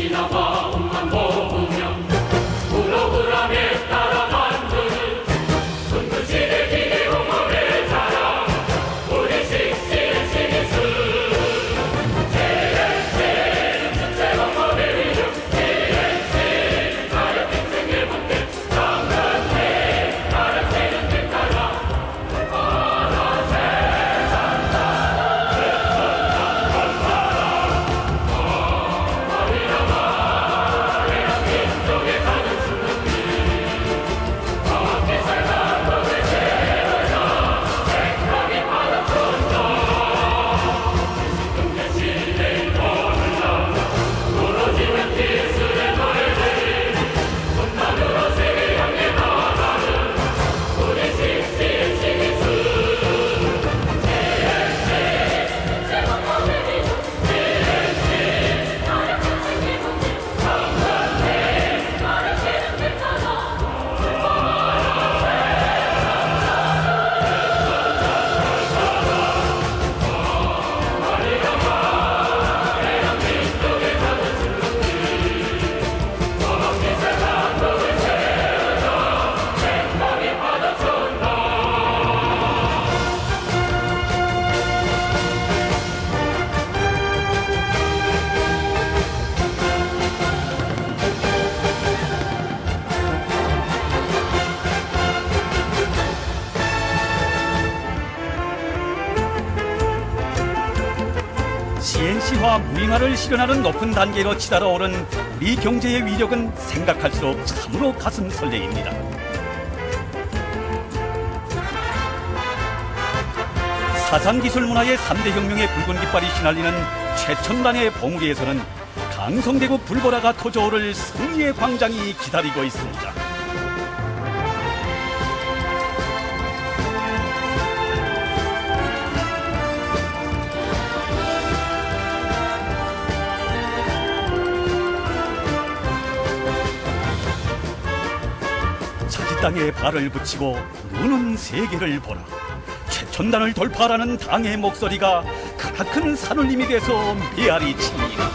Sinapa. CNC와 무잉화를 실현하는 높은 단계로 치달아 오른 우리 경제의 위력은 생각할수록 참으로 가슴 설레입니다. 사상기술 문화의 3대 혁명의 붉은 깃발이 휘날리는 최첨단의 봉우리에서는 강성대구 불보라가 터져오를 승리의 광장이 기다리고 있습니다. 땅에 발을 붙이고 눈은 세계를 보라. 최첨단을 돌파하라는 당의 목소리가 크나큰 산울림이 돼서 메아리 칩니다.